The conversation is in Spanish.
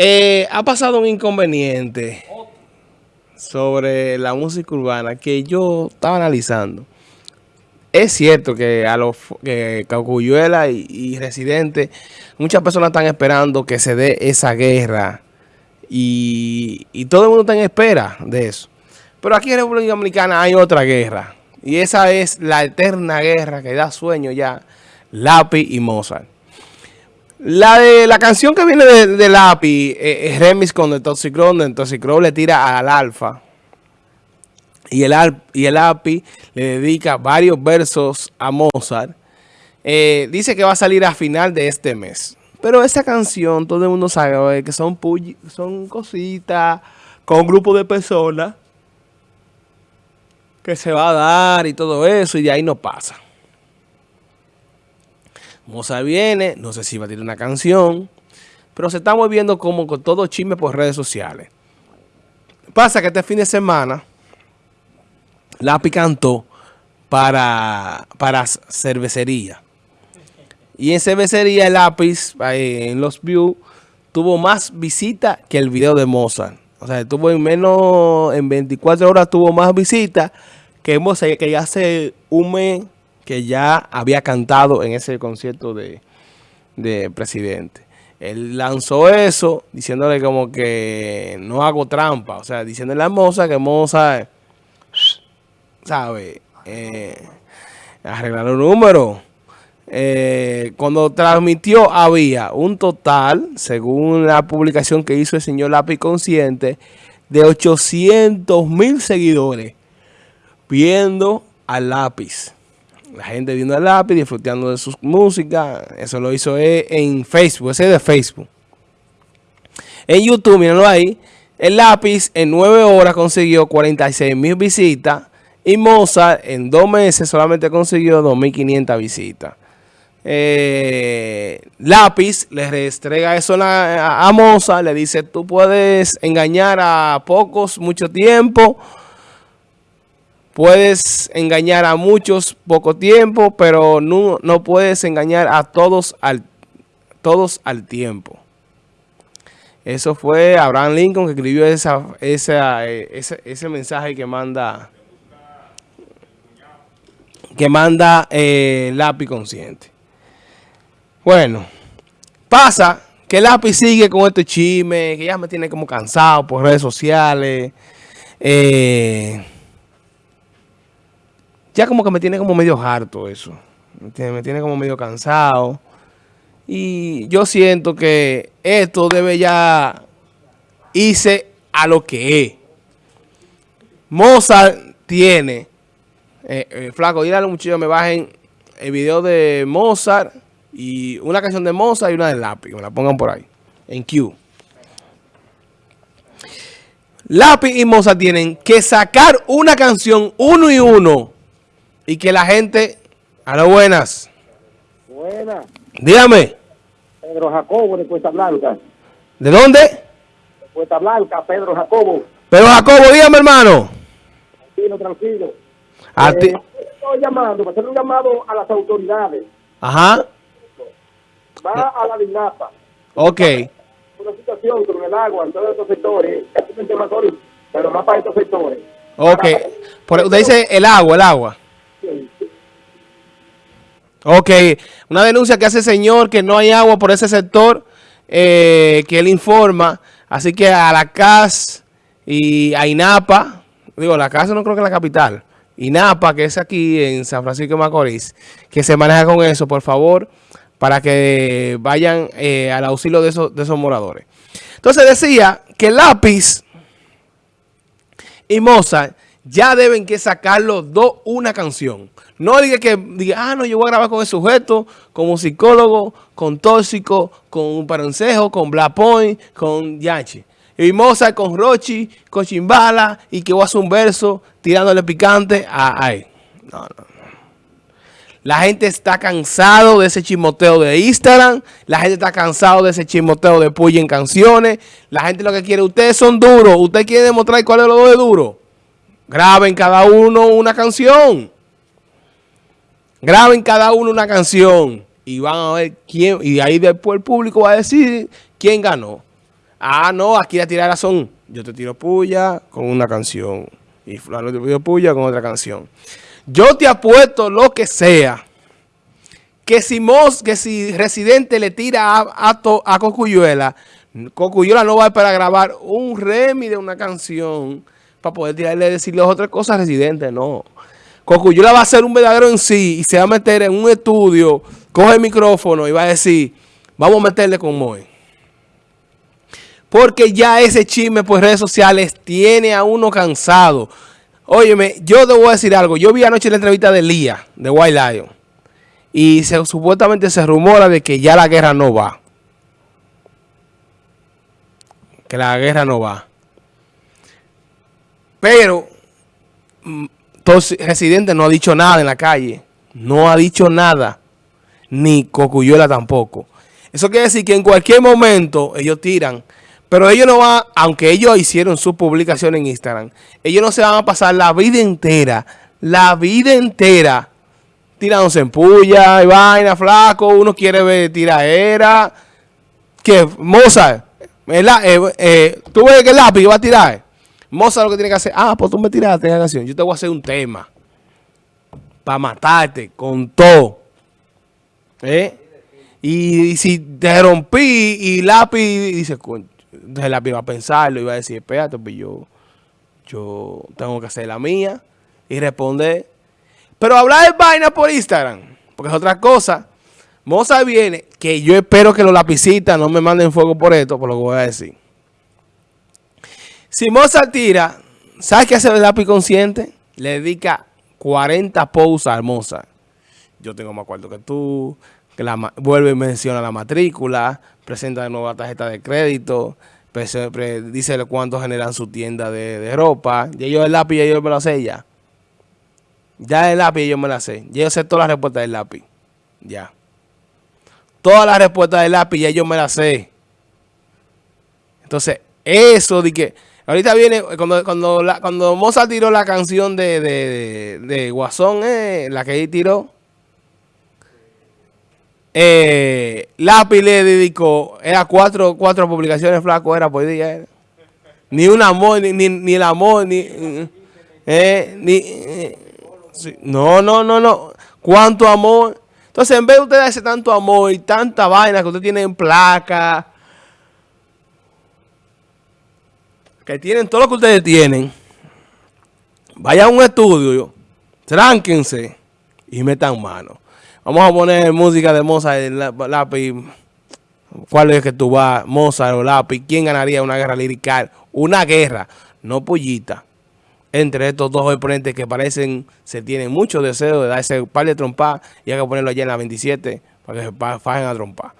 Eh, ha pasado un inconveniente sobre la música urbana que yo estaba analizando. Es cierto que a los que Cacuyuela y, y Residente, muchas personas están esperando que se dé esa guerra y, y todo el mundo está en espera de eso. Pero aquí en República Dominicana hay otra guerra y esa es la eterna guerra que da sueño ya, Lápiz y Mozart. La de la canción que viene de, de Lápiz eh, es remix con el Toxicron, el Toxicron le tira al Alfa. Y el, y el API le dedica varios versos a Mozart. Eh, dice que va a salir a final de este mes. Pero esa canción, todo el mundo sabe que son, son cositas con un grupo de personas que se va a dar y todo eso y de ahí no pasa. Mozart viene, no sé si va a tirar una canción, pero se está moviendo como con todo chisme por redes sociales. Pasa que este fin de semana Lápiz cantó para, para cervecería. Y en cervecería el lápiz, en los views, tuvo más visitas que el video de Mozart. O sea, tuvo en menos, en 24 horas tuvo más visitas que Mozart, que ya hace un mes que ya había cantado en ese concierto de, de presidente. Él lanzó eso diciéndole como que no hago trampa. O sea, diciéndole a Mozart que Mozart ¿sabe? Eh, arreglar los números. Eh, cuando transmitió había un total, según la publicación que hizo el señor Lápiz Consciente, de 800 mil seguidores viendo al lápiz. La gente viendo al lápiz, disfrutando de su música. Eso lo hizo en Facebook, ese es de Facebook. En YouTube, mírenlo ahí. El lápiz en 9 horas consiguió 46 mil visitas y Mozart en dos meses solamente consiguió 2.500 visitas. Eh, Lápiz le restrega eso a, a, Mozart, le dice, tú puedes engañar a pocos mucho tiempo, puedes engañar a muchos poco tiempo, pero no, no puedes engañar a todos al, todos al tiempo. Eso fue Abraham Lincoln que escribió esa, esa, eh, ese, ese mensaje que manda que manda eh, lápiz consciente. Bueno, pasa que lápiz sigue con este chisme, que ya me tiene como cansado por redes sociales. Eh, ya como que me tiene como medio harto eso. Me tiene, como medio cansado. Y yo siento que esto debe ya irse a lo que es. Mozart tiene eh, eh, flaco, dile a los muchachos me bajen el video de Mozart y una canción de Mozart y una de Lápiz, me la pongan por ahí, en Q. Lápiz y Mozart tienen que sacar una canción uno y uno y que la gente... A lo buenas. Buenas. Dígame. Pedro Jacobo de Cuesta Blanca. ¿De dónde? De Cuesta Blanca, Pedro Jacobo. Pedro Jacobo, dígame hermano. Tranquilo, tranquilo. A ti. Eh, estoy llamando, para hacer un llamado a las autoridades. Ajá. Va a la DINAPA. Ok. Una situación con el agua en todos estos sectores, pero más para estos sectores. Ok. Por, usted dice el agua, el agua. Ok. Una denuncia que hace el señor que no hay agua por ese sector, eh, que él informa. Así que a la CAS y a INAPA, digo, la CAS no creo que en la capital, INAPA, que es aquí en San Francisco de Macorís, que se maneja con eso, por favor, para que vayan eh, al auxilio de esos, de esos moradores. Entonces decía que Lápiz y Mozart ya deben que sacar los dos una canción. No diga que diga, ah, no, yo voy a grabar con el sujeto, como psicólogo, con tóxico, con un parancejo, con Black Point, con Yachi. Y Mozart con Rochi, con Chimbala, y que voy a hacer un verso tirándole picante a, él. No, no, La gente está cansado de ese chismoteo de Instagram. La gente está cansado de ese chismoteo de Puy en canciones. La gente lo que quiere, ustedes son duros. Usted quiere demostrar cuál es lo de duro. Graben cada uno una canción. Graben cada uno una canción. Y van a ver quién. Y ahí después el público va a decir quién ganó. Ah, no, aquí la tirada son, yo te tiro puya con una canción. Y fulano te tiro puya con otra canción. Yo te apuesto lo que sea. Que si Mos, que si Residente le tira a, a, Cocuyuela, Cocuyuela no va a grabar un remi de una canción para poder tirarle decirle otras cosas a Residente, no. Cocuyuela va a ser un verdadero en sí y se va a meter en un estudio, coge el micrófono y va a decir, vamos a meterle con Moe. Porque ya ese chisme por redes sociales tiene a uno cansado. Óyeme, yo te voy a decir algo. Yo vi anoche la entrevista de Lía, de White Lion. Y se, supuestamente se rumora de que ya la guerra no va. Que la guerra no va. Pero, entonces, mm, Residente no ha dicho nada en la calle. No ha dicho nada. Ni Cocuyuela tampoco. Eso quiere decir que en cualquier momento ellos tiran pero ellos no van, aunque ellos hicieron su publicación en Instagram, ellos no se van a pasar la vida entera, la vida entera, tirándose en puya y vaina, flaco, uno quiere ver tiraera. Que Mozart, eh, eh, tú ves que el lápiz va a tirar. Mozart lo que tiene que hacer, ah, pues tú me tiraste la canción, yo te voy a hacer un tema para matarte con todo. ¿Eh? Y, si te rompí y lápiz dice, entonces la iba a pensarlo, iba a decir, espérate, pues yo, yo tengo que hacer la mía y responder. Pero hablar de vaina por Instagram, porque es otra cosa. Moza viene, que yo espero que los lapicitas no me manden fuego por esto, por lo que voy a decir. Si Moza tira, ¿sabes qué hace el lápiz consciente? Le dedica 40 posts a Moza. Yo tengo más cuarto que tú, que la, vuelve y menciona la matrícula, presenta de nuevo la tarjeta de crédito, dice cuánto generan su tienda de, ropa. Y ellos el lápiz, ellos me lo sé ya. Ya el lápiz yo me la sé. Ya yo sé todas las respuestas del lápiz. Ya. Todas las respuestas del lápiz ya yo me las sé. Entonces, eso de que... Ahorita viene, cuando, cuando, cuando Mozart tiró la canción de, de, de, Guasón, eh, la que él tiró, eh, Lápiz le dedicó, era cuatro, cuatro publicaciones flaco, era por día. Ni un amor, ni, ni, el amor, ni... Eh, ni eh, no, no, no, no. ¿Cuánto amor? Entonces, en vez de usted darse tanto amor y tanta vaina que usted tiene en placa, que tienen todo lo que ustedes tienen, vaya a un estudio, tránquense y metan mano. Vamos a poner música de Mozart lápiz. ¿Cuál es que tú vas? Mozart o lápiz. ¿Quién ganaría una guerra lirical? Una guerra, no pollita. Entre estos dos oponentes que parecen, se tienen mucho deseo de darse par de trompas y hay que ponerlo allá en la 27 para que se fajen a trompar.